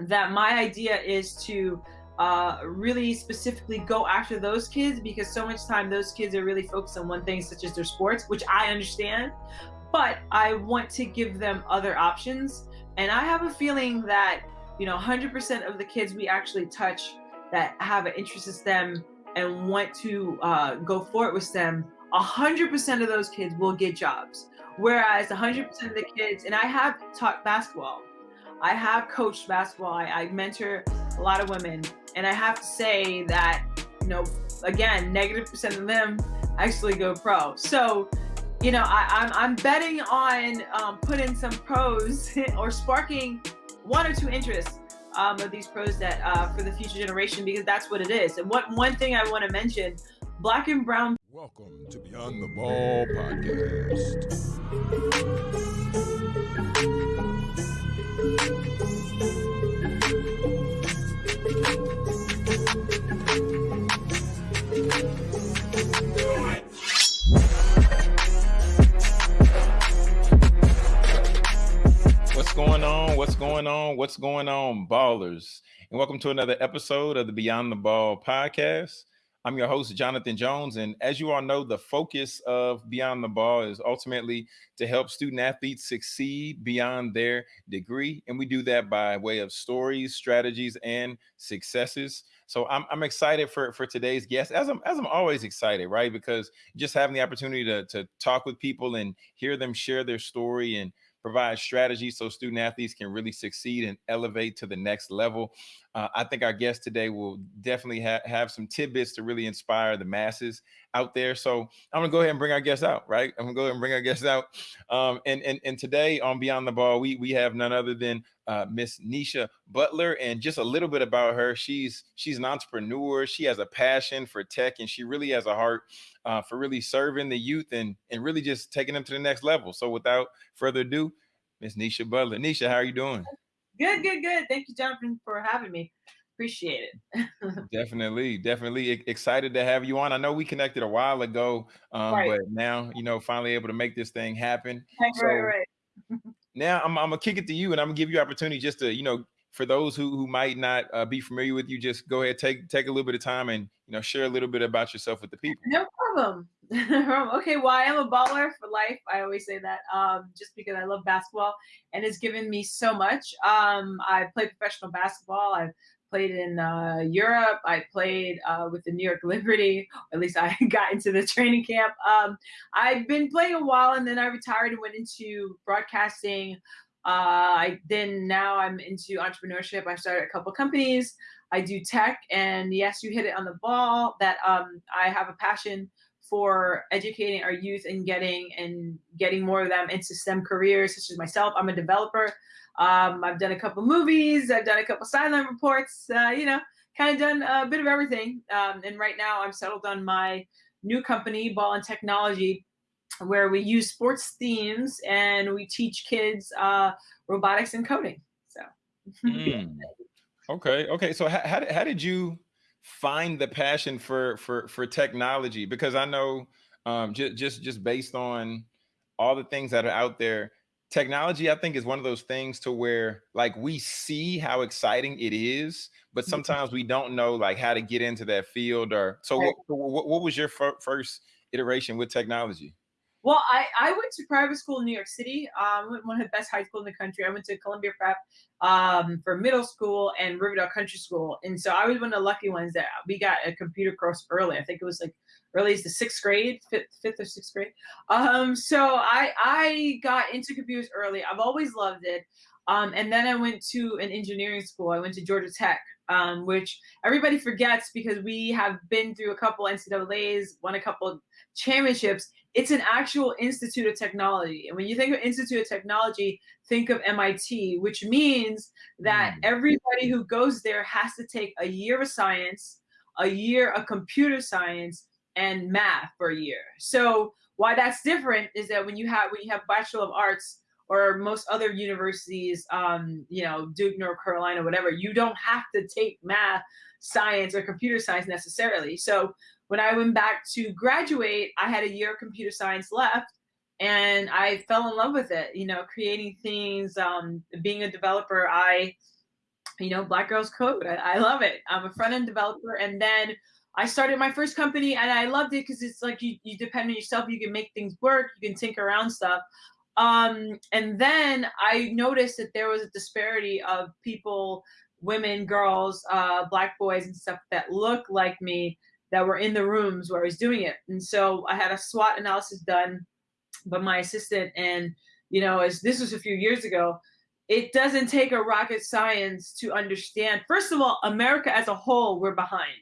that my idea is to uh, really specifically go after those kids because so much time those kids are really focused on one thing, such as their sports, which I understand. But I want to give them other options. And I have a feeling that, you know, 100% of the kids we actually touch that have an interest in STEM and want to uh, go forward with STEM, 100% of those kids will get jobs. Whereas 100% of the kids, and I have taught basketball, I have coached basketball, I, I mentor a lot of women, and I have to say that, you know, again, negative percent of them actually go pro. So, you know, I, am I'm, I'm betting on um, putting some pros or sparking one or two interests um, of these pros that uh, for the future generation because that's what it is. And what one thing I want to mention, black and brown. Welcome to Beyond the Ball podcast. What's going on? What's going on? What's going on, ballers? And welcome to another episode of the Beyond the Ball podcast. I'm your host, Jonathan Jones. And as you all know, the focus of Beyond the Ball is ultimately to help student athletes succeed beyond their degree. And we do that by way of stories, strategies, and successes. So I'm, I'm excited for, for today's guest, as I'm, as I'm always excited, right? Because just having the opportunity to, to talk with people and hear them share their story and provide strategies so student athletes can really succeed and elevate to the next level. Uh, I think our guest today will definitely ha- have some tidbits to really inspire the masses out there. So I'm gonna go ahead and bring our guests out, right? I'm gonna go ahead and bring our guests out. Um, and, and and today on Beyond the Ball, we we have none other than uh, Miss Nisha Butler, and just a little bit about her. She's she's an entrepreneur. She has a passion for tech, and she really has a heart uh, for really serving the youth and and really just taking them to the next level. So without further ado, Miss Nisha Butler. Nisha, how are you doing? Good, good, good. Thank you, Jonathan, for having me. Appreciate it. definitely, definitely excited to have you on. I know we connected a while ago, um, right. but now you know finally able to make this thing happen. Right, so right, right. now I'm, I'm gonna kick it to you, and I'm gonna give you opportunity just to you know for those who, who might not uh, be familiar with you, just go ahead, take take a little bit of time and you know share a little bit about yourself with the people. No problem. okay, well, I am a baller for life. I always say that um, just because I love basketball and it's given me so much. Um, I played professional basketball. I've played in uh, Europe. I played uh, with the New York Liberty. At least I got into the training camp. Um, I've been playing a while and then I retired and went into broadcasting. Uh, I then now I'm into entrepreneurship. I started a couple companies. I do tech, and yes, you hit it on the ball. That um, I have a passion for educating our youth and getting and getting more of them into STEM careers, such as myself. I'm a developer. Um, I've done a couple movies. I've done a couple sideline reports. Uh, you know, kind of done a bit of everything. Um, and right now, I'm settled on my new company, Ball and Technology, where we use sports themes and we teach kids uh, robotics and coding. So. mm. Okay. Okay. So how, how, how did you find the passion for for for technology? Because I know um, just just just based on all the things that are out there, technology I think is one of those things to where like we see how exciting it is, but mm-hmm. sometimes we don't know like how to get into that field. Or so, what, what, what was your first iteration with technology? Well, I, I went to private school in New York City, um, one of the best high schools in the country. I went to Columbia Prep um, for middle school and Riverdale Country School. And so I was one of the lucky ones that we got a computer course early. I think it was like early as the sixth grade, fifth, fifth or sixth grade. Um, so I, I got into computers early. I've always loved it. Um, and then I went to an engineering school. I went to Georgia Tech, um, which everybody forgets because we have been through a couple NCAA's, won a couple championships, it's an actual institute of technology. And when you think of institute of technology, think of MIT, which means that mm. everybody who goes there has to take a year of science, a year of computer science, and math for a year. So why that's different is that when you have when you have Bachelor of Arts or most other universities, um, you know, Duke, North Carolina, whatever, you don't have to take math, science, or computer science necessarily. So when I went back to graduate, I had a year of computer science left and I fell in love with it, you know, creating things, um, being a developer. I, you know, Black Girls Code. I, I love it. I'm a front end developer. And then I started my first company and I loved it because it's like you, you depend on yourself. You can make things work. You can tinker around stuff. Um, and then I noticed that there was a disparity of people, women, girls, uh, black boys and stuff that look like me that were in the rooms where I was doing it. And so I had a SWOT analysis done by my assistant. And, you know, as this was a few years ago, it doesn't take a rocket science to understand. First of all, America as a whole, we're behind.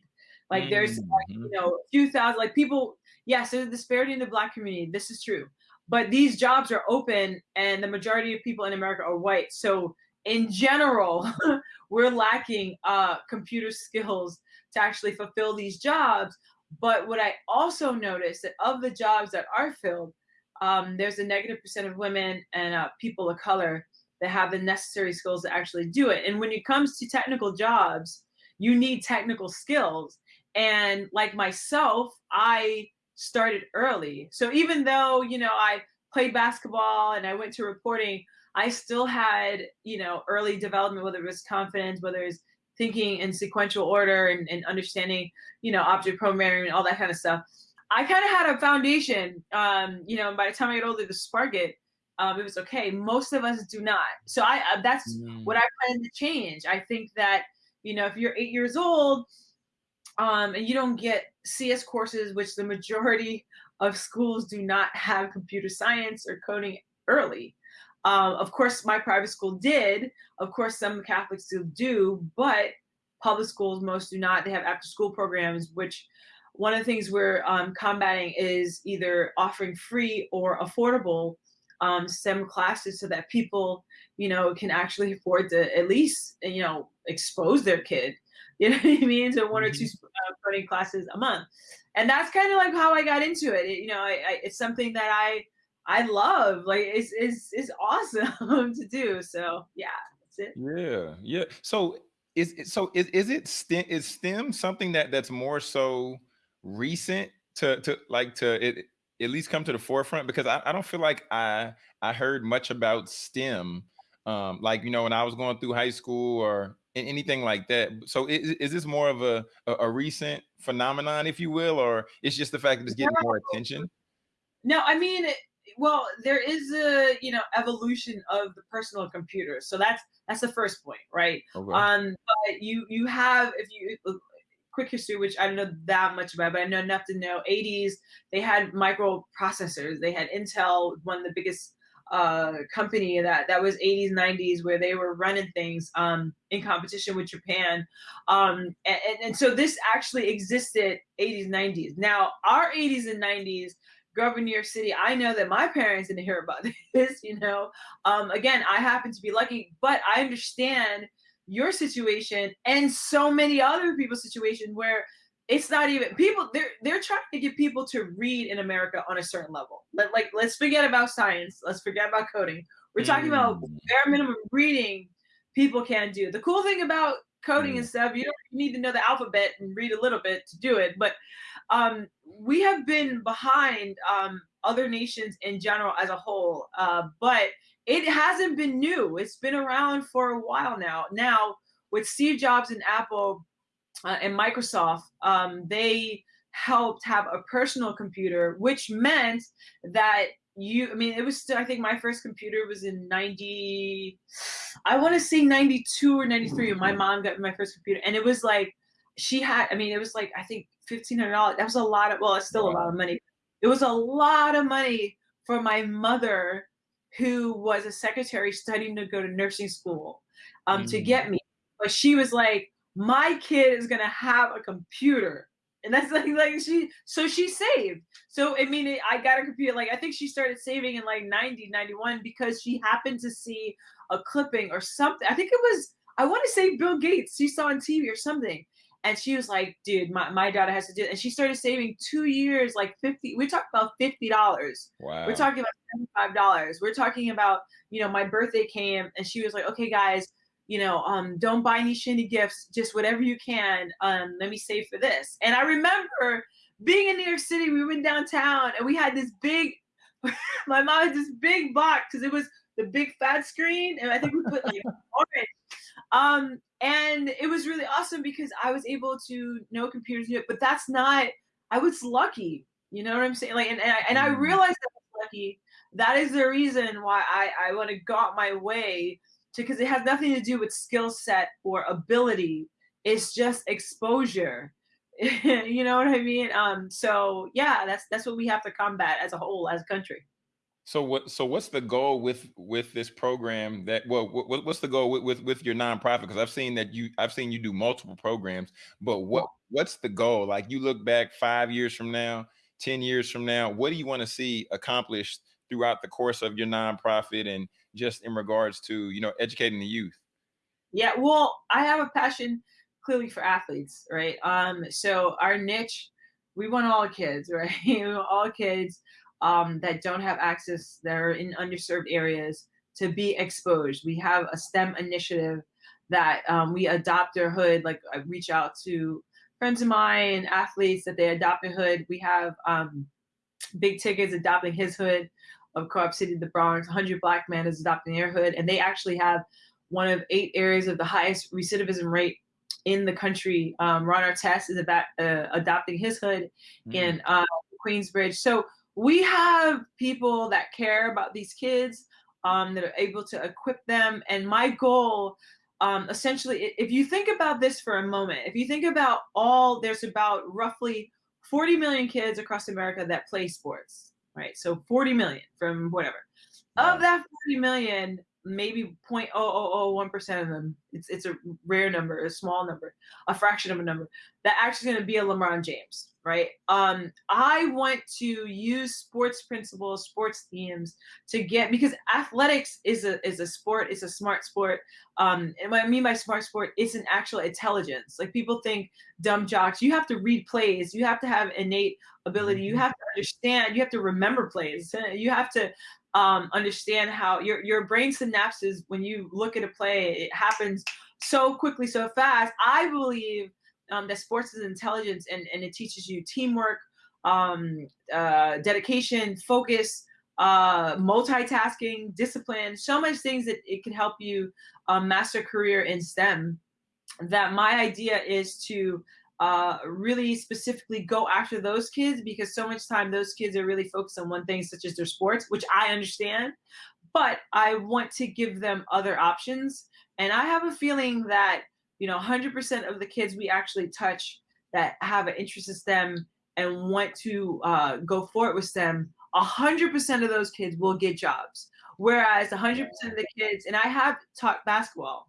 Like there's, mm-hmm. like, you know, a few thousand, like people, yes, there's a disparity in the black community. This is true. But these jobs are open and the majority of people in America are white. So in general, we're lacking uh, computer skills to actually fulfill these jobs. But what I also noticed that of the jobs that are filled, um, there's a negative percent of women and uh, people of color that have the necessary skills to actually do it. And when it comes to technical jobs, you need technical skills. And like myself, I started early. So even though, you know, I played basketball and I went to reporting, I still had, you know, early development, whether it was confidence, whether it's thinking in sequential order and, and understanding, you know, object programming and all that kind of stuff. I kind of had a foundation, um, you know, by the time I got older to spark it, um, it was okay. Most of us do not. So I uh, that's mm. what I plan to change. I think that you know if you're eight years old um, and you don't get CS courses, which the majority of schools do not have computer science or coding early. Um, of course, my private school did. Of course, some Catholics still do, but public schools most do not. They have after school programs, which one of the things we're um, combating is either offering free or affordable um, STEM classes so that people, you know, can actually afford to at least, you know, expose their kid, you know what I mean, to one or two mm-hmm. uh, coding classes a month. And that's kind of like how I got into it. it you know, I, I, it's something that I I love. Like it's it's it's awesome to do. So yeah, that's it. Yeah, yeah. So is so is is it STEM is STEM something that that's more so recent to to like to it at least come to the forefront because I, I don't feel like I I heard much about STEM um, like you know when I was going through high school or anything like that. So is, is this more of a, a, a recent phenomenon, if you will, or it's just the fact that it's getting more attention? No, I mean, well, there is a you know evolution of the personal computer, so that's that's the first point, right? Okay. Um, but you you have if you quick history, which I don't know that much about, but I know enough to know 80s, they had microprocessors. They had Intel, one of the biggest uh, company that that was 80s 90s where they were running things um, in competition with Japan um, and, and, so this actually existed 80s 90s now our 80s and 90s grew New York City I know that my parents didn't hear about this you know um, again I happen to be lucky but I understand your situation and so many other people's situation where it's not even people they're they're trying to get people to read in America on a certain level. But like let's forget about science, let's forget about coding. We're talking mm. about bare minimum reading people can do. The cool thing about coding mm. and stuff, you don't need to know the alphabet and read a little bit to do it. But um, we have been behind um, other nations in general as a whole. Uh, but it hasn't been new. It's been around for a while now. Now, with Steve Jobs and Apple uh, and Microsoft, um, they helped have a personal computer, which meant that you, I mean, it was still, I think my first computer was in 90, I want to say 92 or 93 when my mom got my first computer. And it was like, she had, I mean, it was like, I think $1,500. That was a lot of, well, it's still wow. a lot of money. It was a lot of money for my mother who was a secretary studying to go to nursing school um, mm. to get me. But she was like, my kid is gonna have a computer. And that's like like she so she saved. So I mean I got a computer like I think she started saving in like 90, 91 because she happened to see a clipping or something. I think it was I want to say Bill Gates. She saw on TV or something. And she was like, dude, my, my daughter has to do it. And she started saving two years, like 50, we talked about $50. Wow. We're talking about $75. We're talking about, you know, my birthday came and she was like, okay, guys, you know, um, don't buy any shiny gifts, just whatever you can. Um, let me save for this. And I remember being in New York City, we went downtown and we had this big, my mom had this big box because it was the big fat screen. And I think we put like orange. Um, and it was really awesome because I was able to know computers, but that's not. I was lucky. You know what I'm saying? Like, and and I, and I Mm. realized that I was lucky. That is the reason why I I want to go out my way to because it has nothing to do with skill set or ability. It's just exposure. you know what I mean? Um. So yeah, that's that's what we have to combat as a whole, as a country. So what? So what's the goal with with this program? That well, what, what's the goal with, with with your nonprofit? Because I've seen that you I've seen you do multiple programs, but what what's the goal? Like you look back five years from now, ten years from now, what do you want to see accomplished throughout the course of your nonprofit and just in regards to you know educating the youth? Yeah, well, I have a passion clearly for athletes, right? Um, so our niche, we want all kids, right? All kids um, that don't have access, that are in underserved areas, to be exposed. We have a STEM initiative that um, we adopt their hood. Like I reach out to friends of mine, and athletes that they adopt a hood. We have um, big tickets adopting his hood of Co-op City, the Bronx. 100 Black men is adopting their hood, and they actually have one of eight areas of the highest recidivism rate in the country. Um, Ron Artest is about uh, adopting his hood Mhm. in uh, Queensbridge. So we have people that care about these kids um, that are able to equip them. And my goal, um, essentially, if you think about this for a moment, if you think about all, there's about roughly 40 million kids across America that play sports, right? So 40 million from whatever. Of that 40 million, maybe 0.0001% of them, it's, it's a rare number, a small number, a fraction of a number, that actually going to be a LeBron James, right? Um, I want to use sports principles, sports themes to get because athletics is a is a sport, it's a smart sport. Um, and what I mean by smart sport, it's an actual intelligence. Like people think dumb jocks, you have to read plays, you have to have innate ability, you Mhm. have to understand, you have to remember plays, you have to um, understand how your your brain synapses when you look at a play, it happens so quickly, so fast. I believe um, that sports is intelligence and, and it teaches you teamwork, um, uh, dedication, focus, uh, multitasking, discipline, so much things that it can help you um, master career in STEM. That my idea is to uh, really specifically go after those kids because so much time those kids are really focused on one thing, such as their sports, which I understand, but I want to give them other options. And I have a feeling that you know 100% of the kids we actually touch that have an interest in STEM and want to uh, go forward with STEM, 100% of those kids will get jobs. Whereas 100% of the kids, and I have taught basketball,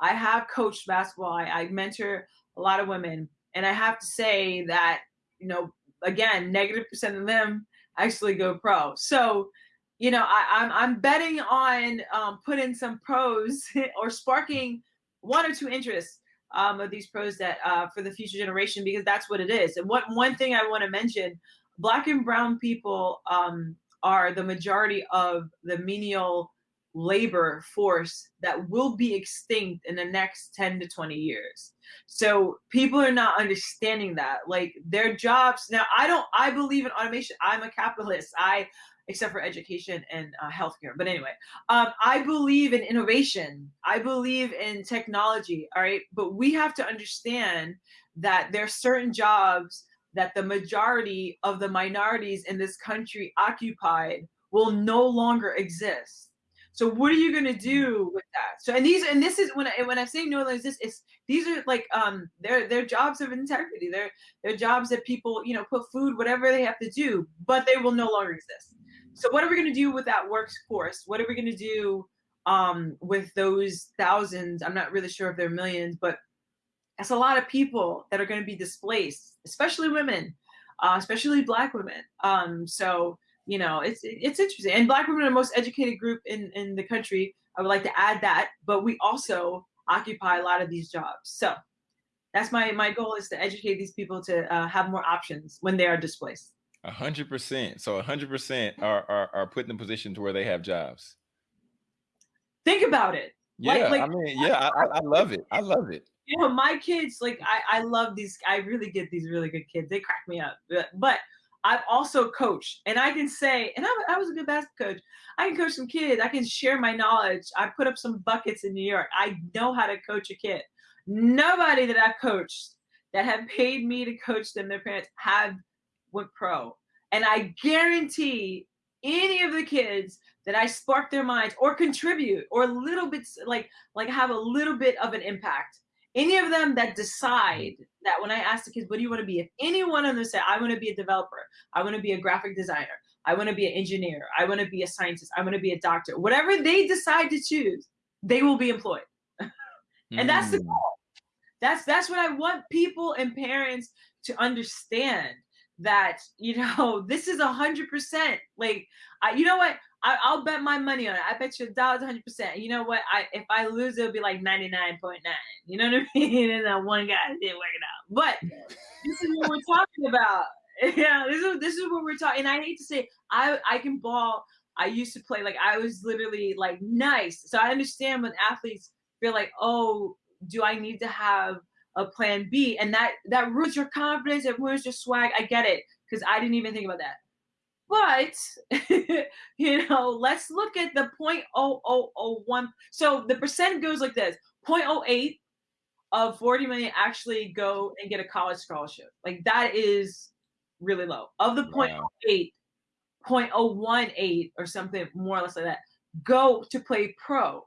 I have coached basketball, I, I mentor a lot of women, and I have to say that, you know, again, negative percent of them actually go pro. So, you know, I, I'm I'm betting on um, putting some pros or sparking one or two interests um, of these pros that uh, for the future generation because that's what it is. And what one thing I want to mention: Black and Brown people um, are the majority of the menial labor force that will be extinct in the next 10 to 20 years. So people are not understanding that. Like their jobs now, I don't. I believe in automation. I'm a capitalist. I except for education and uh, healthcare. But anyway, um, I believe in innovation. I believe in technology. All right, but we have to understand that there are certain jobs that the majority of the minorities in this country occupied will no longer exist. So what are you going to do with that? So and these and this is when I when I say no longer exist, it's these are like um they're they're jobs of integrity. They're they're jobs that people you know put food whatever they have to do, but they will no longer exist. So what are we going to do with that workforce? What are we going to do um, with those thousands? I'm not really sure if they're millions, but that's a lot of people that are going to be displaced, especially women, uh, especially Black women. Um, so you know, it's it's interesting. And Black women are the most educated group in in the country. I would like to add that, but we also occupy a lot of these jobs. So that's my my goal is to educate these people to uh, have more options when they are displaced. A hundred percent. So a hundred percent are are are put in a position to where they have jobs. Think about it. Yeah, Like- like- I mean, yeah, I, I- I love it. I love it. you know my kids like i i love these i really get these really good kids they crack me up but, but i've also coached and i can say and I, I was a good basketball coach i can coach some kids i can share my knowledge i put up some buckets in new york i know how to coach a kid Nobody that I've coached that have paid me to coach them, their parents have went pro. And I guarantee any of the kids that I spark their minds or contribute or a little bit like like have a little bit of an impact. Any of them that decide that when I ask the kids, what do you want to be? If any one of them say, I want to be a developer, I want to be a graphic designer, I want to be an engineer, I want to be a scientist, I want to be a doctor, whatever they decide to choose, they will be employed. and mm. that's the mm. goal. That's that's what I want people and parents to understand that you know this is a hundred percent like I, you know what I, will bet my money on it. I bet you a dollar, hundred percent. You know what? I if I lose, it'll be like ninety nine point nine. You know what I mean? and that one guy didn't work it out. But this is what we're talking about. Yeah, this is this is what we're talking. And I hate to say, I I can ball. I used to play like I was literally like nice. So I understand when athletes feel like, oh, do I need to have a plan B? And that that ruins your confidence. It ruins your swag. I get it because I didn't even think about that. But you know, let's look at the 0.0001. So the percent goes like this: 0.08 of 40 million actually go and get a college scholarship. Like that is really low. Of the wow. 0.08, 0.018 or something more or less like that go to play pro.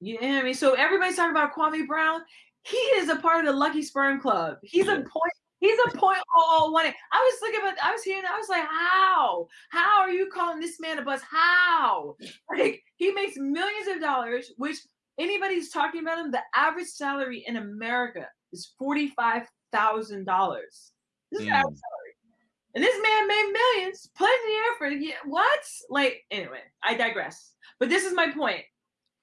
You know what I mean? So everybody's talking about Kwame Brown. He is a part of the Lucky Sperm Club. He's a point He's a point oh one. I was looking at I was hearing I was like, how? How are you calling this man a buzz? How? Like he makes millions of dollars, which anybody's talking about him, the average salary in America is forty-five thousand dollars. This is mm. average salary. And this man made millions, plenty of effort. yeah, what? Like anyway, I digress. But this is my point,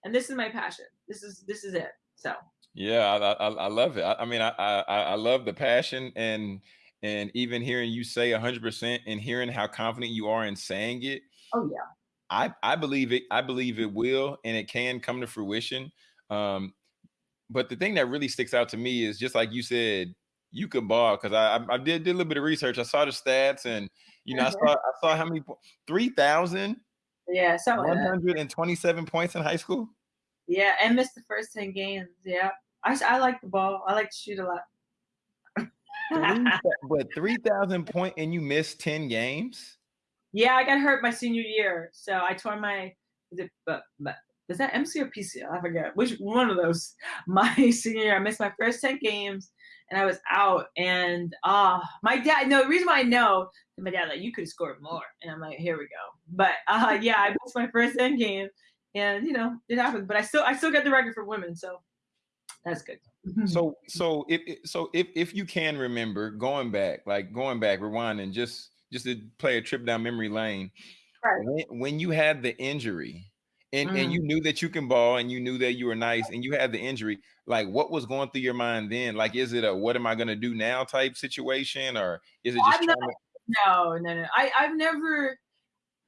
and this is my passion. This is this is it. So yeah, I, I, I love it. I, I mean, I, I I love the passion and and even hearing you say 100% and hearing how confident you are in saying it. Oh yeah. I I believe it. I believe it will, and it can come to fruition. Um, but the thing that really sticks out to me is just like you said, you could ball because I, I did, did a little bit of research. I saw the stats, and you know, I saw I saw how many three thousand. Yeah, so one hundred and twenty-seven points in high school. Yeah, and missed the first 10 games. Yeah. I, I like the ball. I like to shoot a lot. three, but 3,000 point and you missed 10 games? Yeah, I got hurt my senior year. So I tore my, is it, but, but is that MCL or PCL? I forget which one of those. My senior year, I missed my first 10 games and I was out. And uh my dad, no, the reason why I know, my dad, like, you could have scored more. And I'm like, here we go. But uh yeah, I missed my first 10 games and you know it happened but i still i still got the record for women so that's good. So so if so if if you can remember going back like going back rewinding just just to play a trip down memory lane right. when, when you had the injury and mm. and you knew that you can ball and you knew that you were nice and you had the injury like what was going through your mind then? Like is it a what am i going to do now type situation or is it just not, no no no. I i've never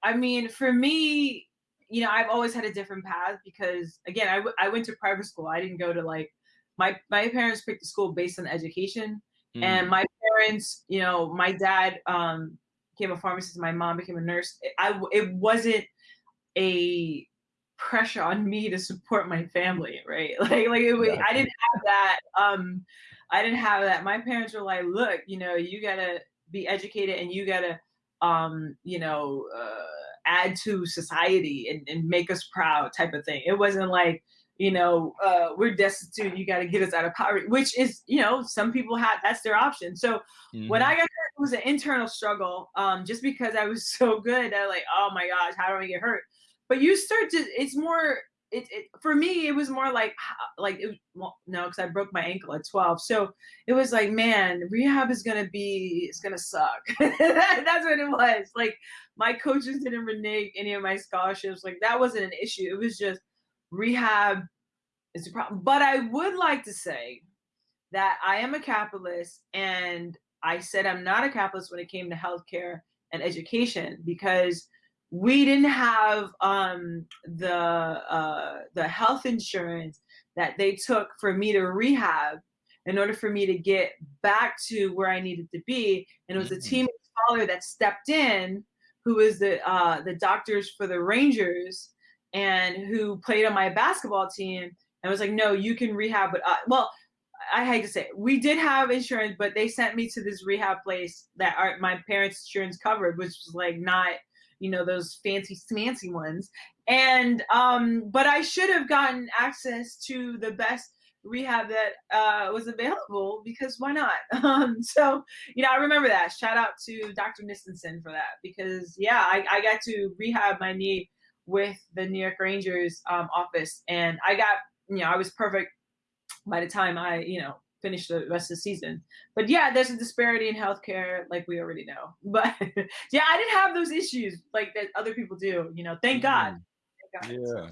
i mean for me you know, I've always had a different path because again, I, w- I went to private school. I didn't go to like my my parents picked a school based on education, mm. and my parents, you know, my dad um, became a pharmacist, my mom became a nurse. I it wasn't a pressure on me to support my family, right? Like like it was, yeah. I didn't have that. Um, I didn't have that. My parents were like, look, you know, you gotta be educated and you gotta, um, you know. Uh, add to society and, and make us proud type of thing. It wasn't like, you know, uh, we're destitute, you got to get us out of poverty, which is, you know, some people have, that's their option. So mm-hmm. when I got hurt, it was an internal struggle um, just because I was so good. I was like, oh my gosh, how do I get hurt? But you start to, it's more, it, it, for me it was more like like it, well, no because i broke my ankle at 12 so it was like man rehab is gonna be it's gonna suck. That's what it was like my coaches didn't renege any of my scholarships like that wasn't an issue it was just rehab is a problem but i would like to say that i am a capitalist and i said i'm not a capitalist when it came to healthcare and education because we didn't have um, the uh, the health insurance that they took for me to rehab in order for me to get back to where I needed to be. And it was a mm-hmm. team scholar that stepped in, who was the uh, the doctors for the Rangers, and who played on my basketball team. And was like, no, you can rehab, but well, I hate to say it, we did have insurance, but they sent me to this rehab place that our, my parents' insurance covered, which was like not, you know, those fancy fancy ones. And um, but I should have gotten access to the best rehab that uh, was available because why not? Um, so you know, I remember that. Shout out to Dr. Nistensen for that because yeah, I, I got to rehab my knee with the New York Rangers um, office, and I got you know I was perfect by the time I you know finished the rest of the season. But yeah, there's a disparity in healthcare, like we already know. But yeah, I didn't have those issues like that other people do. You know, thank God. Mm. Thank God. Yeah.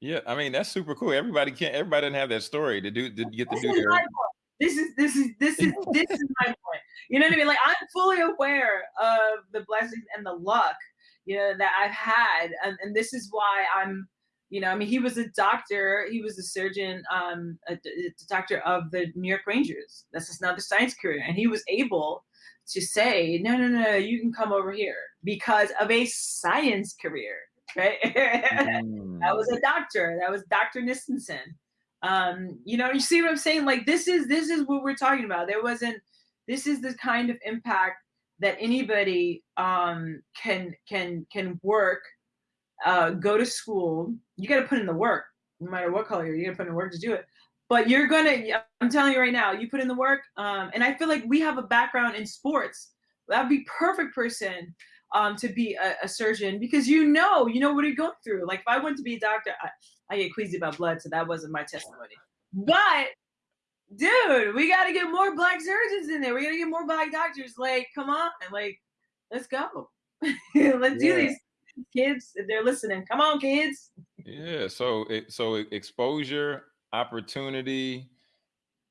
Yeah, I mean that's super cool. Everybody can't. Everybody didn't have that story to do to get to this do is their. my point. This is this is this is this is my point. You know what I mean? Like I'm fully aware of the blessings and the luck, you know, that I've had, and, and this is why I'm, you know, I mean, he was a doctor, he was a surgeon, um, a, a doctor of the New York Rangers. That's just another science career, and he was able to say, no, no, no, you can come over here because of a science career right? mm. that was a doctor. That was Dr. Nistensen. Um, you know, you see what I'm saying? Like this is this is what we're talking about. There wasn't this is the kind of impact that anybody um can can can work, uh, go to school. You gotta put in the work, no matter what color you're, you gotta put in the work to do it. But you're gonna I'm telling you right now, you put in the work, um, and I feel like we have a background in sports. That'd be perfect person um, to be a, a, surgeon because you know, you know what you're going through. Like if I went to be a doctor, I, I get queasy about blood, so that wasn't my testimony. But dude, we got to get more black surgeons in there. We got to get more black doctors. Like, come on, like, let's go. let's yeah. do these kids if they're listening. Come on, kids. Yeah. So, it, so exposure, opportunity,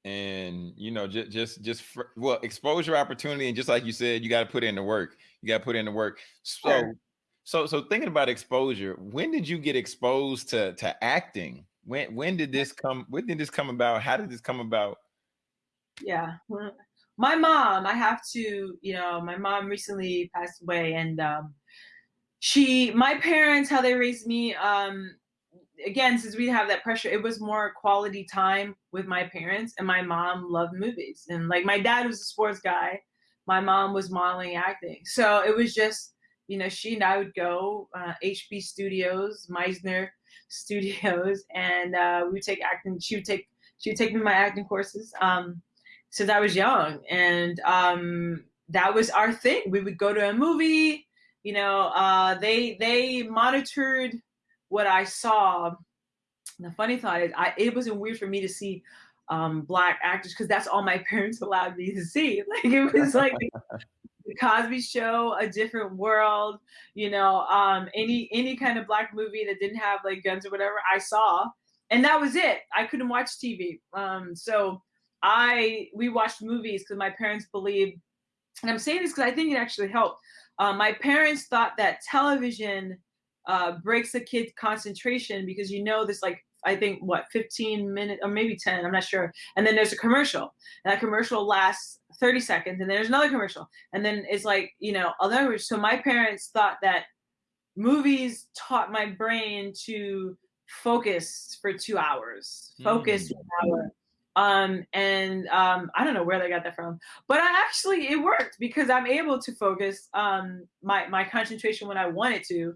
and you know just just just for, well exposure opportunity and just like you said you got to put in the work you got to put in the work so sure. so so thinking about exposure when did you get exposed to to acting when when did this come when did this come about how did this come about yeah my mom i have to you know my mom recently passed away and um she my parents how they raised me um again, since we have that pressure, it was more quality time with my parents. And my mom loved movies. And like my dad was a sports guy, my mom was modeling acting. So it was just, you know, she and I would go uh, HB Studios, Meisner Studios, and uh, we would take acting. She would take she would take me my acting courses um, since I was young, and um, that was our thing. We would go to a movie. You know, uh, they they monitored what I saw, the funny thought is, I it wasn't weird for me to see um, black actors because that's all my parents allowed me to see. Like it was like the Cosby Show, A Different World, you know, um, any any kind of black movie that didn't have like guns or whatever, I saw, and that was it. I couldn't watch TV, um, so I we watched movies because my parents believed, and I'm saying this because I think it actually helped. Uh, my parents thought that television uh, breaks a kid's concentration because you know this like I think what 15 minutes or maybe 10, I'm not sure. And then there's a commercial. And that commercial lasts 30 seconds and then there's another commercial. And then it's like, you know, other so my parents thought that movies taught my brain to focus for 2 hours. Focus mm. for an hour. Um, and um, I don't know where they got that from, but I actually it worked because I'm able to focus um, my my concentration when I wanted to,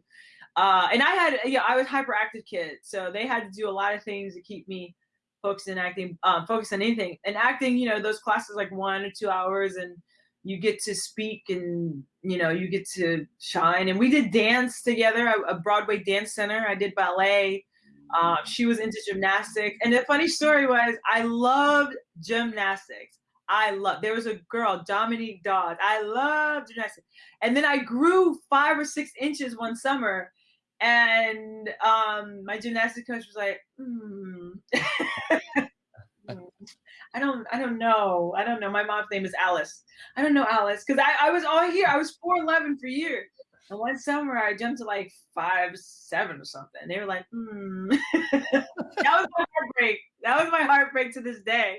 uh, and I had, yeah, I was hyperactive kid, so they had to do a lot of things to keep me focused in acting, um, focused on anything. And acting, you know, those classes like one or two hours, and you get to speak, and you know, you get to shine. And we did dance together, a, a Broadway dance center. I did ballet. Uh, she was into gymnastics, and the funny story was, I loved gymnastics. I love. There was a girl, Dominique Dawes. I loved gymnastics, and then I grew five or six inches one summer, and um, my gymnastics coach was like, hmm. I don't, I don't know. I don't know. My mom's name is Alice. I don't know Alice because I, I was all here. I was four eleven for years. And one summer I jumped to like five seven or something. They were like, hmm. that was my heartbreak. That was my heartbreak to this day.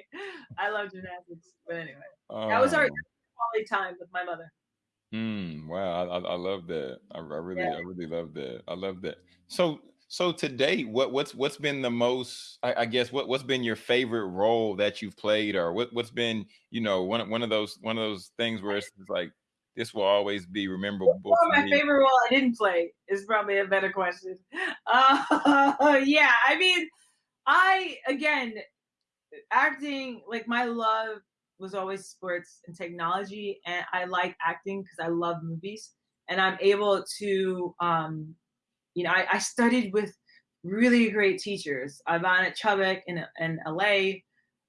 I love gymnastics, but anyway, that was our oh. quality time with my mother. Mm, wow, I, I, love that. I, I really, yeah. I really love that. I love that. So, So to date, what what's what's been the most? I, I, guess what what's been your favorite role that you've played, or what what's been you know one one of those one of those things where it's like this will always be rememberable. Well, my favorite role I didn't play is probably a better question. Uh, yeah, I mean, I again acting like my love was always sports and technology, and I like acting because I love movies, and I'm able to um, you know, I, I studied with really great teachers. Ivana at Chubbuck in, in LA.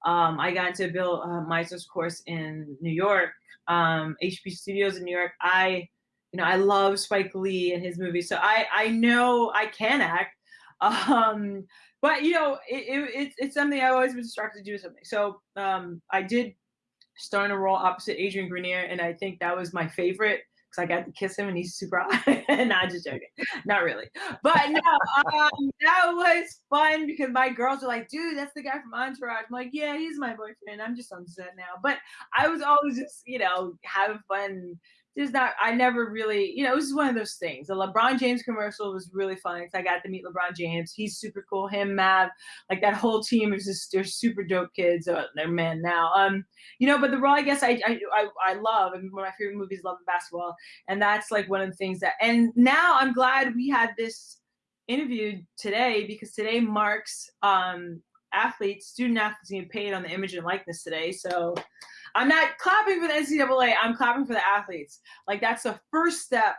Um, I got into Bill uh, Meiser's course in New York, um, HB Studios in New York. I, you know, I love Spike Lee and his movies, so I I know I can act. Um, but you know, it, it, it's something I've always been struck to do something. So um, I did start in a role opposite Adrian Grenier, and I think that was my favorite because I got to kiss him and he's super hot. Not just joking, not really. But no, um, that was fun because my girls are like, dude, that's the guy from Entourage. I'm like, yeah, he's my boyfriend. I'm just on set now. But I was always just, you know, having fun just not I never really, you know, it was one of those things. The LeBron James commercial was really fun because I got to meet LeBron James. He's super cool. Him, Mav, like that whole team is just they're super dope kids. Uh, they're men now. Um, you know, but the role I guess I I I, I love and one of my favorite movies, Love and Basketball, and that's like one of the things that. And now I'm glad we had this interview today because today marks um athletes, student athletes getting paid on the image and likeness today. So I'm not clapping for the NCAA. I'm clapping for the athletes. Like that's the first step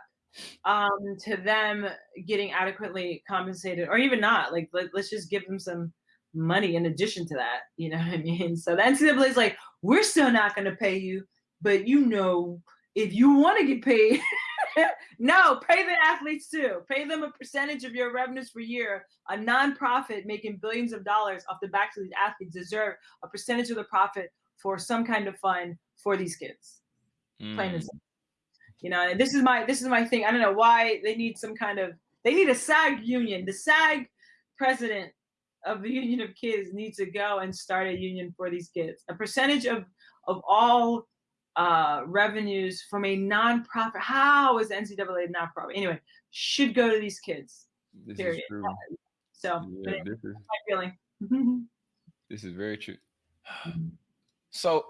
um, to them getting adequately compensated, or even not. Like let, us just give them some money in addition to that. You know what I mean? So the NCAA is like, we're still not going to pay you, but you know, if you want to get paid. no, pay the athletes too. Pay them a percentage of your revenues per year. A nonprofit making billions of dollars off the backs of these athletes deserve a percentage of the profit for some kind of fun for these kids. Mm. Plain and mm. simple. You know, this is my this is my thing. I don't know why they need some kind of they need a SAG union. The SAG president of the union of kids needs to go and start a union for these kids. A percentage of of all uh, revenues from a nonprofit. How is NCAA nonprofit? Anyway, should go to these kids. This period. is true. So yeah, this is my feeling. this is very true. So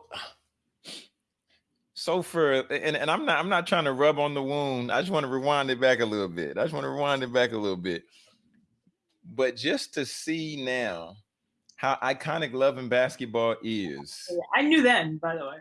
so for and, and I'm not I'm not trying to rub on the wound. I just want to rewind it back a little bit. I just want to rewind it back a little bit. But just to see now how iconic love and basketball is. I knew then, by the way.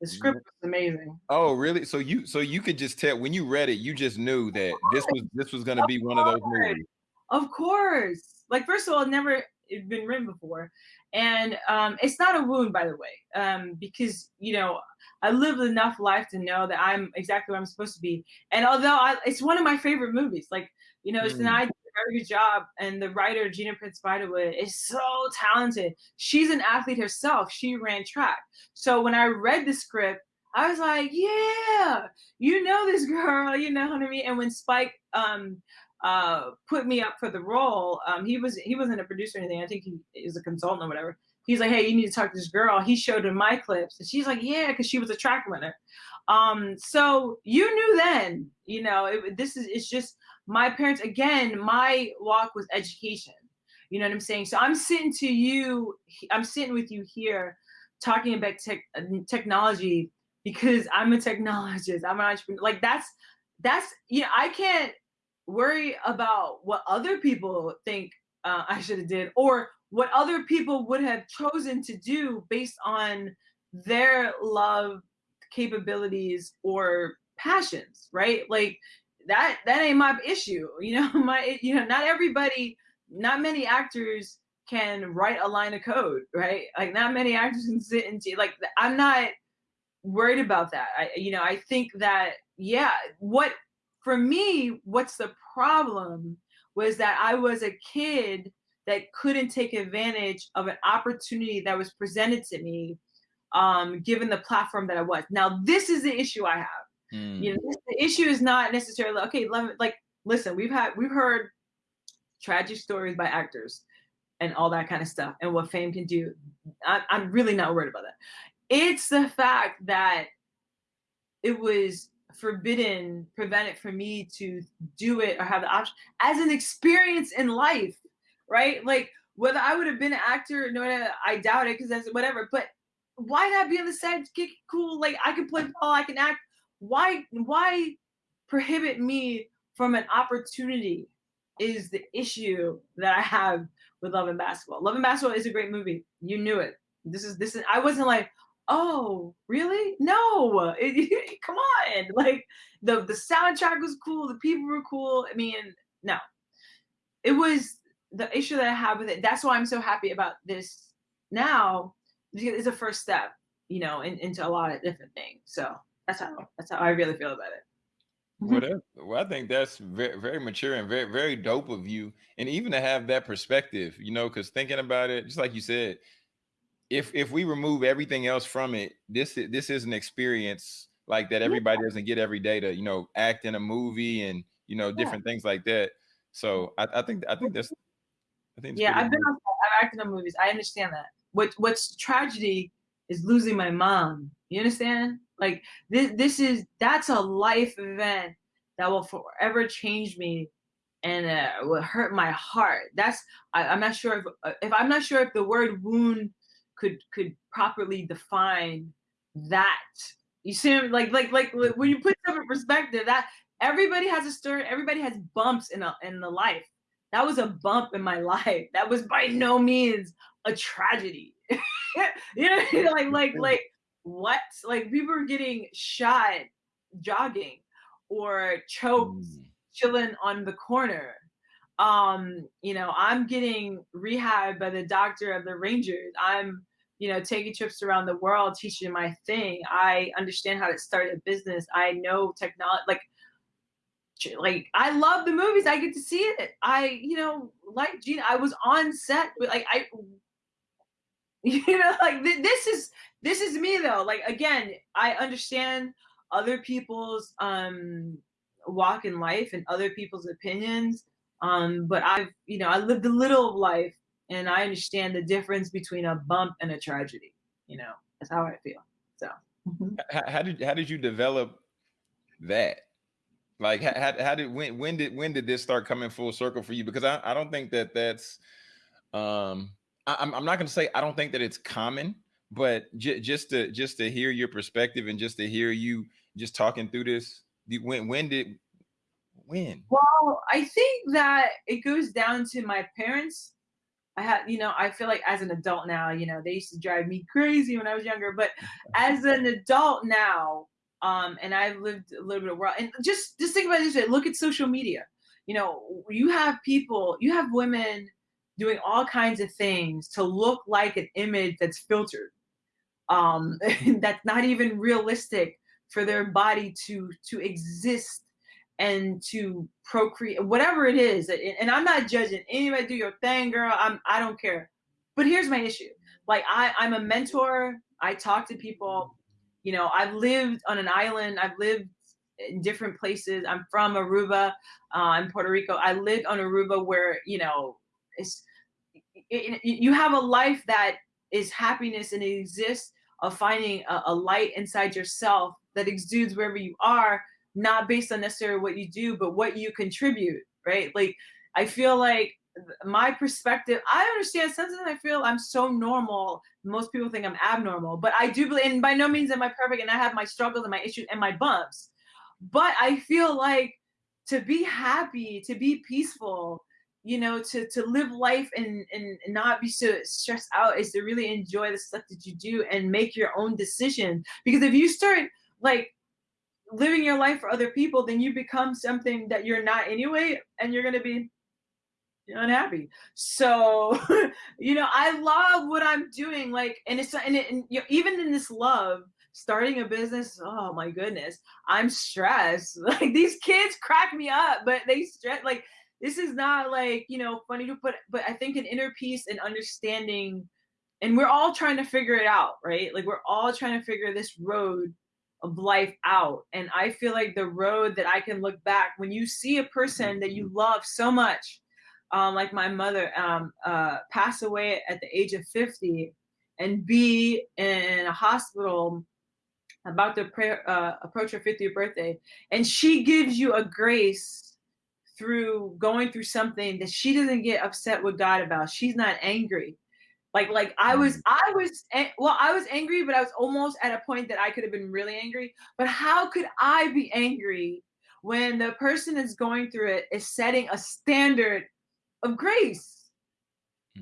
The script was amazing. Oh, really? So you so you could just tell when you read it, you just knew that this was this was gonna be one of those movies. Of course. Like first of all, never it been written before and um, it's not a wound by the way um, because you know i lived enough life to know that i'm exactly where i'm supposed to be. And although I, it's one of my favorite movies like you know it's mm. an idea very good job and the writer gina prince Bythewood is so talented. She's an athlete herself. She ran track. So when i read the script i was like yeah you know this girl you know what i mean? And when spike um uh, put me up for the role. Um, he was he wasn't a producer or anything. I think he is a consultant or whatever. He's like, hey, you need to talk to this girl. He showed her my clips, and she's like, yeah, because she was a track runner. Um, so you knew then, you know, it, this is it's just my parents. Again, my walk was education. You know what I'm saying? So I'm sitting to you. I'm sitting with you here, talking about tech, technology because I'm a technologist. I'm an entrepreneur. Like that's that's you know I can't worry about what other people think uh, I should have did or what other people would have chosen to do based on their love capabilities or passions right? Like that that ain't my issue you know my you know not everybody not many actors can write a line of code right? Like not many actors can sit and like i'm not worried about that. I you know i think that yeah what for me, what's the problem was that I was a kid that couldn't take advantage of an opportunity that was presented to me, um, given the platform that I was. Now, this is the issue I have. Mm. You know, the issue is not necessarily okay. Let me, like, listen, we've had we've heard tragic stories by actors and all that kind of stuff, and what fame can do. I, I'm really not worried about that. It's the fact that it was forbidden, prevented for me to do it or have the option as an experience in life, right? Like whether I would have been an actor, no, I doubt it because that's whatever. But why not be on the set? Get cool. Like I can play ball, I can act. Why? Why prohibit me from an opportunity? Is the issue that I have with Love and Basketball. Love and Basketball is a great movie. You knew it. This is this is. I wasn't like, oh, really? No, it, come on. Like the the soundtrack was cool. The people were cool. I mean, no, it was the issue that I have with it. That's why I'm so happy about this now. It's a first step, you know, in, into a lot of different things. So that's how that's how I really feel about it. Well, that, well, I think that's very, very mature and very, very dope of you, and even to have that perspective, you know, because thinking about it, just like you said, if if we remove everything else from it, this this is an experience like that everybody doesn't get every day to, you know, act in a movie and you know different yeah. things like that. So I, I think I think that's I think yeah, I've been on, I've acted in movies. I understand that. What what's tragedy is losing my mom. You understand? Like this this is that's a life event that will forever change me and uh, will hurt my heart. That's I, am not sure if uh, if I'm not sure if the word wound could could properly define that. You see, like like like when you put stuff in perspective, that everybody has a story. Everybody has bumps in a in the life that was a bump in my life. That was by no means a tragedy. you know, like like like what? Like people were getting shot jogging or choked mm. chilling on the corner. Um, you know, I'm getting rehab by the doctor of the Rangers. I'm, you know, taking trips around the world teaching my thing. I understand how to start a business. I know technology like like I love the movies. I get to see it. I, you know, like Gina, I was on set with like I you know, like th- this is this is me though. Like again, I understand other people's um walk in life and other people's opinions. Um, but I've, you know, I lived a little of life and I understand the difference between a bump and a tragedy. You know, that's how I feel. So how, how did how did you develop that? Like how, how did when when did when did this start coming full circle for you? Because I, I don't think that that's um I, am I'm not gonna say I don't think that it's common, but j- just to just to hear your perspective and just to hear you just talking through this, when when did when? Well, I think that it goes down to my parents. I had, you know, I feel like as an adult now, you know, they used to drive me crazy when I was younger, but as an adult now, um, and I've lived a little bit of world. And just just think about this way: look at social media. You know, you have people, you have women doing all kinds of things to look like an image that's filtered, um, that's not even realistic for their body to to exist and to procreate, whatever it is. And I'm not judging anybody. Do your thing, girl. I'm I don't care. But here's my issue: like I I'm a mentor. I talk to people you know, I've lived on an island. I've lived in different places. I'm from Aruba, uh, in Puerto Rico. I lived on Aruba where, you know, it's, it, it, you have a life that is happiness and it exists of finding a, a light inside yourself that exudes wherever you are, not based on necessarily what you do, but what you contribute, right? Like, I feel like my perspective i understand sometimes i feel i'm so normal most people think i'm abnormal but i do believe and by no means am i perfect and i have my struggles and my issues and my bumps but i feel like to be happy to be peaceful you know to to live life and and not be so stressed out is to really enjoy the stuff that you do and make your own decisions because if you start like living your life for other people then you become something that you're not anyway and you're going to be unhappy. So, you know, I love what I'm doing. Like, and it's and, it, and you know, even in this love, starting a business. Oh my goodness, I'm stressed. Like these kids crack me up, but they stress. Like this is not like you know funny to put, but I think an inner peace and understanding, and we're all trying to figure it out, right? Like we're all trying to figure this road of life out. And I feel like the road that I can look back when you see a person that you love so much um, like my mother, um, uh, pass away at the age of 50 and be in a hospital about to pray, uh, approach her 50th birthday, and she gives you a grace through going through something that she doesn't get upset with God about. She's not angry. Like like I was Mm. I was well I was angry, but I was almost at a point that I could have been really angry. But how could I be angry when the person that's going through it is setting a standard of grace?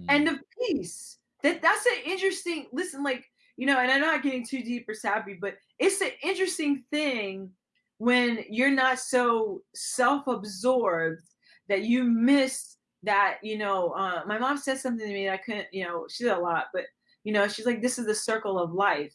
and Mm. of peace. That that's an interesting listen, like, you know, and I'm not getting too deep or sappy, but it's an interesting thing when you're not so self-absorbed that you miss that, you know, uh, my mom said something to me that I couldn't, you know, she did a lot, but you know, she's like, this is the circle of life.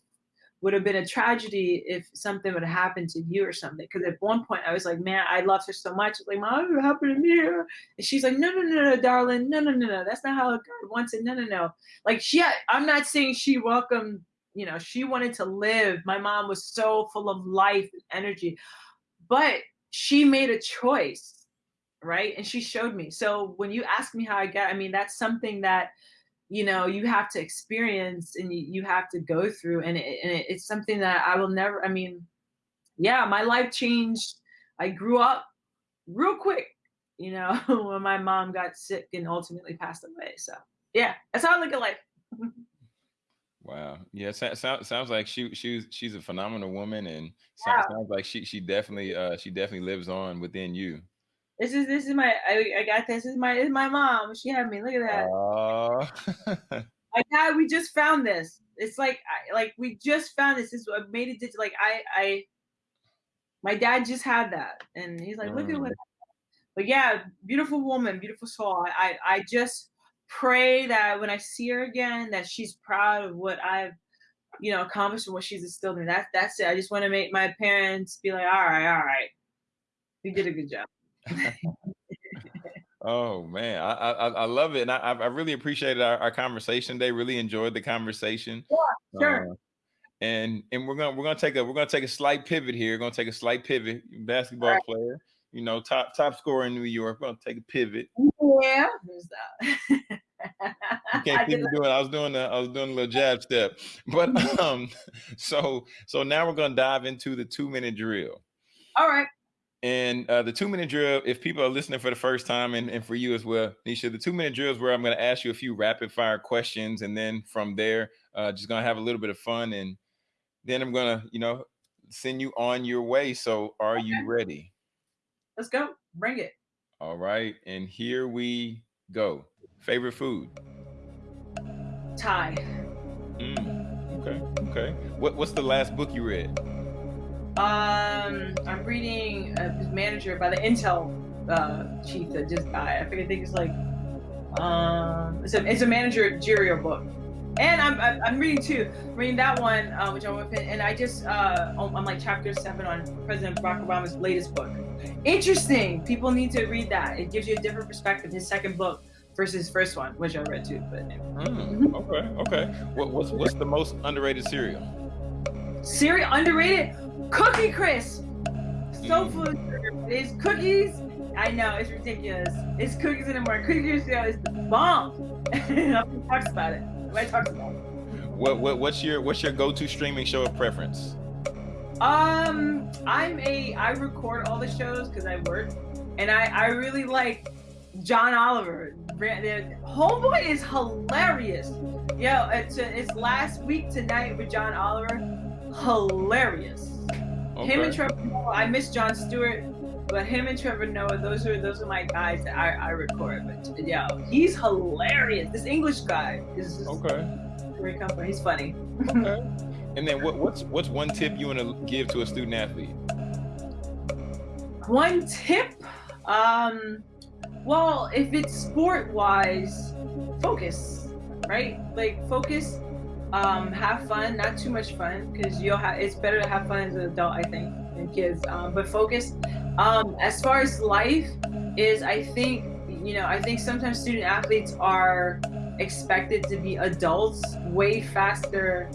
Would have been a tragedy if something would have happened to you or something. Because at one point I was like, man, I loved her so much. Like, mom, what happened to me? And she's like, no, no, no, no, darling, no, no, no, no. That's not how God wants it. No, no, no. Like she, I'm not saying she welcomed, you know, she wanted to live. My mom was so full of life and energy, but she made a choice, right? And she showed me. So when you ask me how I got, I mean, that's something that you know you have to experience and you, you have to go through and, it, and it, it's something that i will never i mean yeah my life changed i grew up real quick you know when my mom got sick and ultimately passed away so yeah that's how i look at life Wow. Yeah. So, so, sounds like she she's she's a phenomenal woman, and Yeah. sounds like she she definitely uh she definitely lives on within you. This is this is my i, I got this. this is my is my mom. She had me. Look at that. Oh. my dad we just found this. It's like I, like we just found this. This is what made it digital like i i my dad just had that. And he's like look at Mm. what but yeah beautiful woman beautiful soul. I, I i just pray that when i see her again that she's proud of what i've you know accomplished and what she's instilled in that that's it. I just want to make my parents be like all right all right. You did a good job Oh man, I I, I love it, and I I really appreciated our, our conversation today. Really enjoyed the conversation. sure Uh, and and we're gonna we're gonna take a we're gonna take a slight pivot here. We're gonna take a slight pivot. Basketball Alright. player, you know, top top scorer in New York. We're gonna take a pivot. yeah there's that You I can't me doing. I was doing the I was doing a little jab step, but um, so so now we're gonna dive into the two minute drill. all right And uh, the two minute drill, if people are listening for the first time, and, and for you as well, Niesha, the two minute drill is where I'm going to ask you a few rapid fire questions. And then from there, uh, just going to have a little bit of fun. And then I'm going to, you know, send you on your way. So are you ready? let's go bring it All right. And here we go. Favorite food? Thai. Mm, okay. Okay. What, what's the last book you read? Um, I'm reading uh, this manager by the Intel uh, chief that just died. I think I think it's like um, it's a it's a managerial book. And I'm I'm, I'm reading too. I'm reading that one, uh, which I'm with, and I just uh, I'm I'm like chapter seven on President Barack Obama's latest book. Interesting. People need to read that. It gives you a different perspective. His second book versus his first one, which I read too. But. Mm, okay. Okay. What, what's what's the most underrated cereal? cereal underrated cookie crisp. So Mm. full of sugar but it's cookies. I know it's ridiculous. It's cookies in the morning. Cookie crisp is the bomb. Nobody talks about it. Nobody talks about it. What, what what's your what's your go to streaming show of preference? um i'm a i record all the shows because i work and i i really like john oliver. Homeboy is hilarious. Yo it's it's last week tonight with john oliver. Hilarious Him and Trevor Noah, I miss Jon Stewart, but him and Trevor Noah, those are those are my guys that I, I record. But yeah, he's hilarious. This English guy is just Okay. comes from. He's funny. Okay. And then what, what's what's one tip you want to give to a student athlete? One tip, um, well, if it's sport wise, focus, right? Like focus, um, have fun, not too much fun, because you'll have. It's better to have fun as an adult, I think, than kids. Um, but focus. Um, as far as life is, I think you know, I think sometimes student athletes are expected to be adults way faster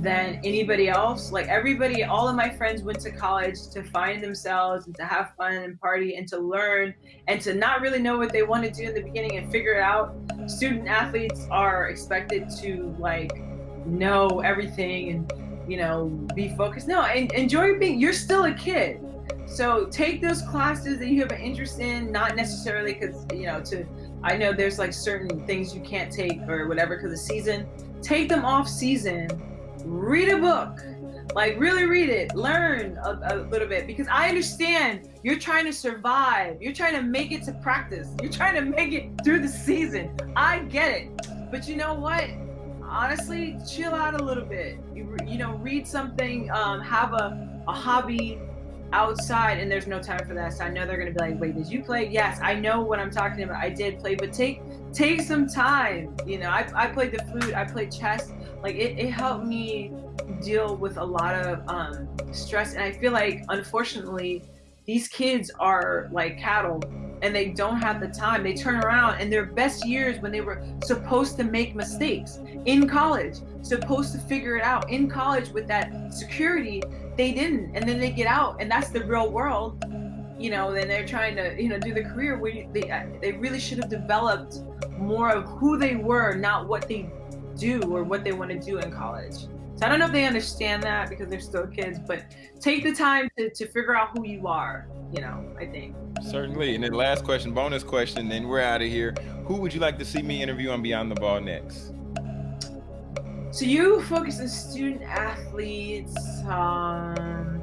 than anybody else. Like everybody, all of my friends went to college to find themselves and to have fun and party and to learn and to not really know what they want to do in the beginning and figure it out. Student athletes are expected to like know everything and you know, be focused. No, and enjoy being. You're still a kid, so take those classes that you have an interest in. Not necessarily because you know to. I know there's like certain things you can't take or whatever because of season. Take them off season. Read a book like really read it learn a, a, little bit because i understand you're trying to survive you're trying to make it to practice you're trying to make it through the season i get it but you know what honestly chill out a little bit. You, you know read something um, have a, a hobby outside and there's no time for that. So i know they're to be like wait did you play? Yes i know what i'm talking about. I did play but take take some time. You know i, I played the flute i played chess. Like it, it helped me deal with a lot of um, stress and i feel like unfortunately these kids are like cattle and they don't have the time. They turn around and their best years when they were supposed to make mistakes in college supposed to figure it out in college with that security they didn't. And then they get out and that's the real world you know then they're trying to you know do the career where they uh, they really should have developed more of who they were not what they do or what they want to do in college so i don't know if they understand that because they're still kids but take the time to, to figure out who you are you know i think. Certainly. And then last question bonus question then we're out of here. Who would you like to see me interview on beyond the ball next? So you focus on student athletes um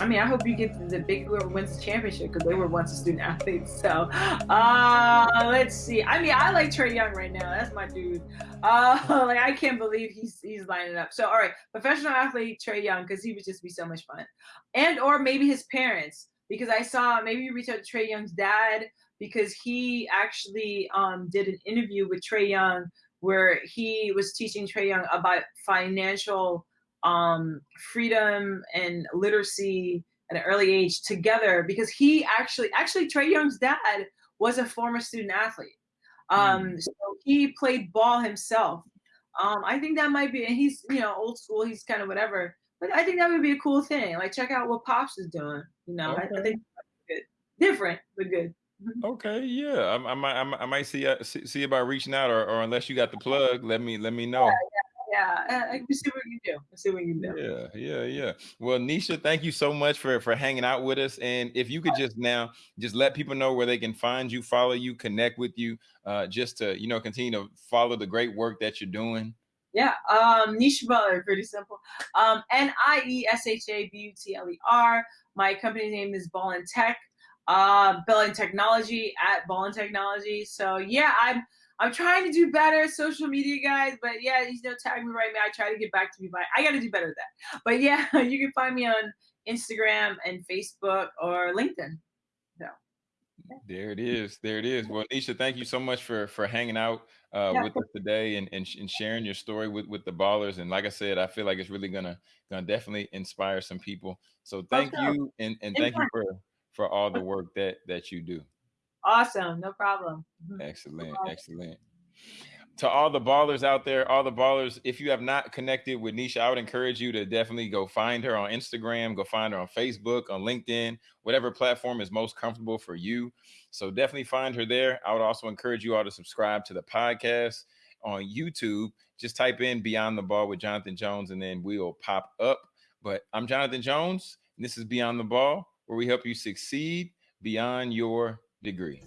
I mean, I hope you get the big whoever wins the championship because they were once a student athlete. So, uh, let's see. I mean, I like Trae Young right now. That's my dude. Uh, like I can't believe he's he's lining up. So, all right, professional athlete Trae Young because he would just be so much fun, and or maybe his parents because I saw maybe you reach out to Trae Young's dad because he actually um, did an interview with Trae Young where he was teaching Trae Young about financial um, freedom and literacy at an early age together because he actually actually Trae Young's dad was a former student athlete. Um, mm. so he played ball himself. Um, I think that might be and he's you know old school, he's kind of whatever. But I think that would be a cool thing. Like check out what Pops is doing. You know, okay. I, I, think good. Different, but good. Mm-hmm. Okay, yeah, I, I might, I might see, uh, see, see about reaching out, or, or unless you got the plug, let me, let me know. Yeah, yeah yeah, uh, I see what you do. I see what you do. Yeah, yeah, yeah. Well, Niesha, thank you so much for for hanging out with us. And if you could just now just let people know where they can find you, follow you, connect with you, uh, just to you know continue to follow the great work that you're doing. Yeah, um, Niesha Butler, pretty simple. Um, N I E S H A B U T L E R. My company name is Ball and Tech. Uh, Ball and Technology at Ball and Technology. So yeah, I'm I'm trying to do better, social media guys. But yeah, you know, tag me right now. I try to get back to you, but I got to do better at that. But yeah, you can find me on Instagram and Facebook or LinkedIn. So. There it is. There it is. Well, Niesha, thank you so much for for hanging out uh, yeah. with us today and, and, and sharing your story with with the ballers. And like I said, I feel like it's really gonna gonna definitely inspire some people. So thank you and and thank you for for all the work that that you do. Awesome. No problem. Mm-hmm. Excellent. Excellent. To all the ballers out there, all the ballers, if you have not connected with Niesha, I would encourage you to definitely go find her on Instagram, go find her on Facebook, on LinkedIn, whatever platform is most comfortable for you. So definitely find her there. I would also encourage you all to subscribe to the podcast on YouTube. Just type in Beyond the Ball with Jonathan Jones and then we'll pop up. But I'm Jonathan Jones. And this is Beyond the Ball, where we help you succeed beyond your degree.